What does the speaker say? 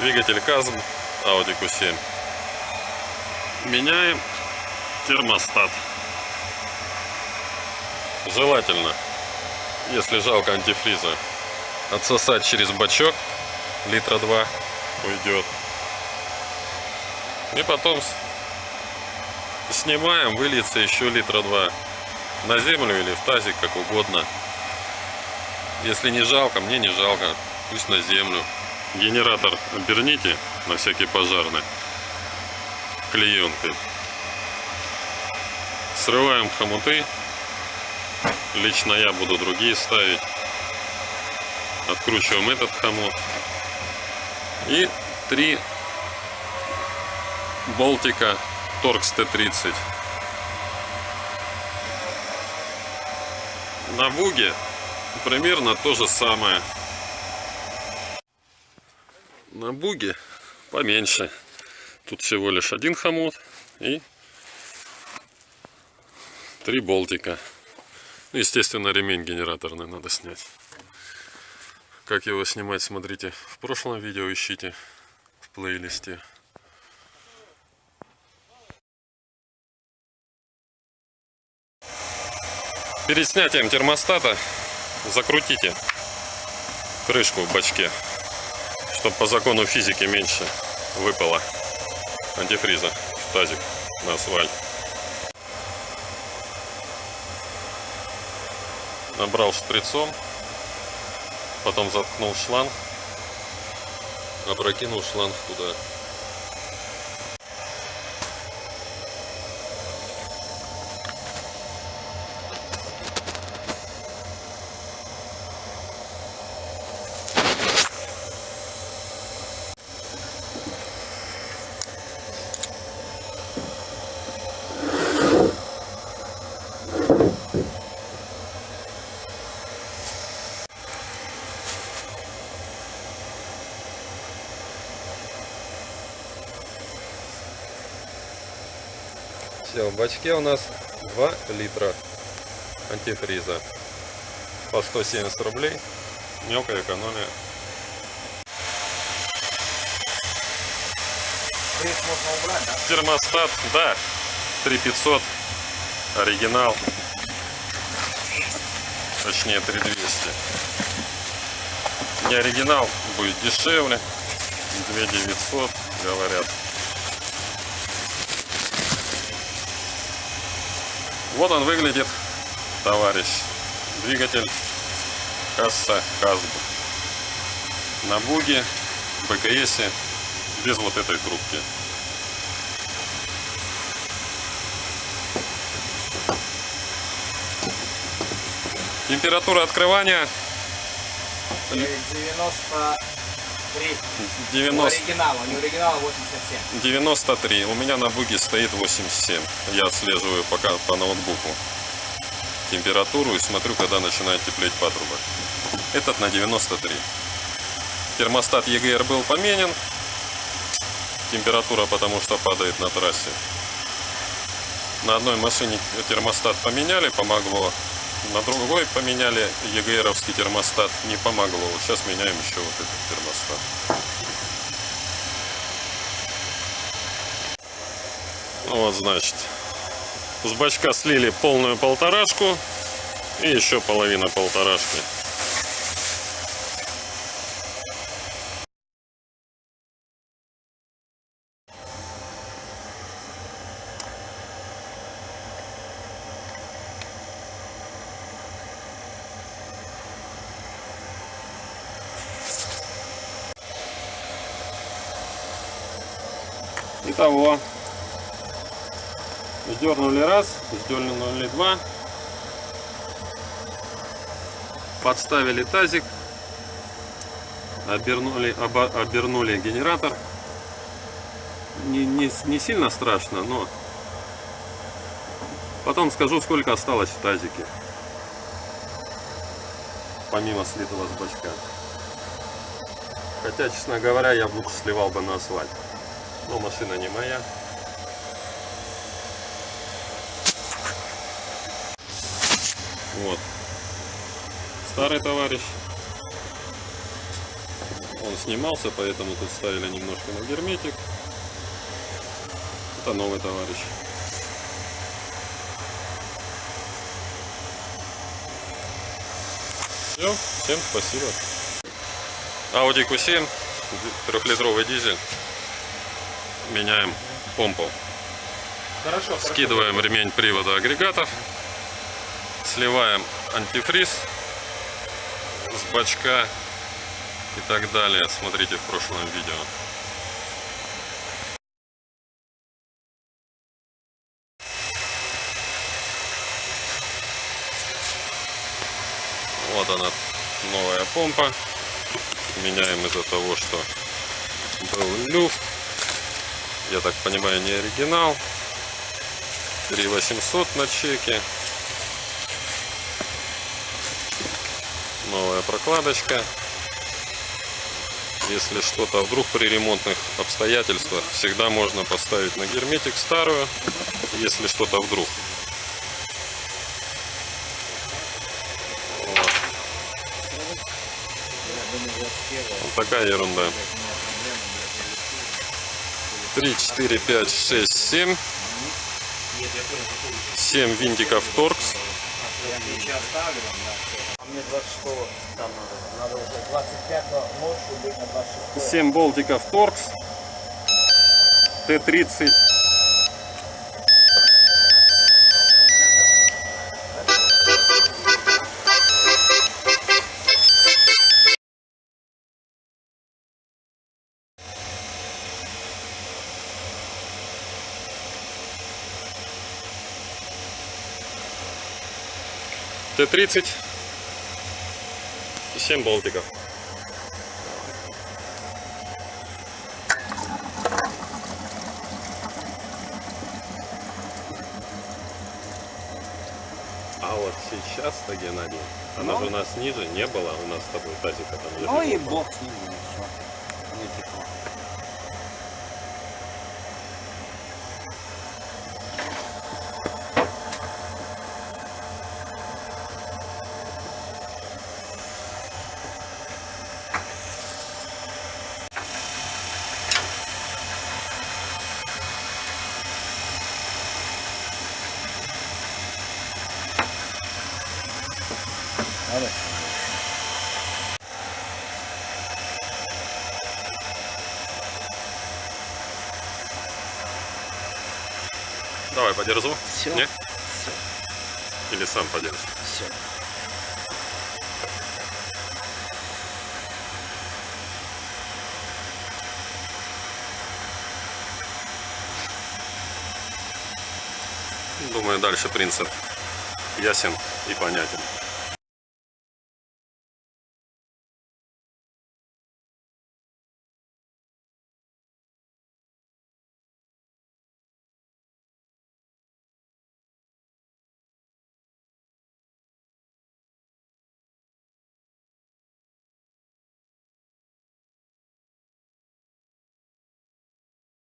Двигатель КАЗМ Audi Q7. Меняем термостат. Желательно, если жалко антифриза, отсосать через бачок литра два уйдет. И потом снимаем, выльется еще литра два на землю или в тазик, как угодно. Если не жалко, мне не жалко, пусть на землю. Генератор оберните на всякий пожарный клеенкой. Срываем хомуты. Лично я буду другие ставить. Откручиваем этот хомут. И три болтика Торкс Т-30. На буге примерно то же самое на буге поменьше. Тут всего лишь один хомут и три болтика. Ну, естественно, ремень генераторный надо снять. Как его снимать, смотрите в прошлом видео, ищите в плейлисте. Перед снятием термостата закрутите крышку в бачке чтобы по закону физики меньше выпало антифриза в тазик на асфальт. Набрал шприцом, потом заткнул шланг, опрокинул шланг туда. Все, в бачке у нас 2 литра антифриза по 170 рублей. Мелкая экономия. Фриз можно убрать, да? Термостат, да, 3500, оригинал, точнее 3200. Не оригинал будет дешевле, 2900 говорят. Вот он выглядит, товарищ. Двигатель касса Казб. На буге, БКС, без вот этой трубки. Температура открывания 90 90... Оригинал, у него оригинал 87. 93. У меня на буге стоит 87. Я отслеживаю пока по ноутбуку температуру и смотрю, когда начинает теплеть патрубок. Этот на 93. Термостат EGR был поменен. Температура потому что падает на трассе. На одной машине термостат поменяли, помогло. На другой поменяли ЕГРовский термостат, не помогло. Вот сейчас меняем еще вот этот термостат. Вот, значит, с бачка слили полную полторашку и еще половина полторашки. Итого, сдернули раз, сдернули два, подставили тазик, обернули, оба, обернули генератор. Не, не, не сильно страшно, но потом скажу, сколько осталось в тазике, помимо слитого с бачка. Хотя, честно говоря, я лучше сливал бы на асфальт. Но машина не моя. Вот. Старый товарищ. Он снимался, поэтому тут ставили немножко на герметик. Это новый товарищ. Все, всем спасибо. Audi Q7, трехлитровый дизель. Меняем помпу. Хорошо, Скидываем ремень привода агрегатов. Сливаем антифриз с бачка и так далее. Смотрите в прошлом видео. Вот она, новая помпа. Меняем из-за того, что был люфт. Я так понимаю, не оригинал. 3800 на чеке. Новая прокладочка. Если что-то вдруг при ремонтных обстоятельствах, всегда можно поставить на герметик старую, если что-то вдруг. Вот. Вот такая ерунда. 3, 4, 5, 6, 7. 7 винтиков торкс. Семь болтиков торкс. Т-30. Т-30 и 7 болтиков. А вот сейчас-то, Геннадий, она же у нас ниже не было, у нас с тобой тазика там лежит. Ну и бог с ним, ну. Не текло. Давай, подержу. Всё. Не? Или сам подержишь? Все. Думаю, дальше принцип ясен и понятен.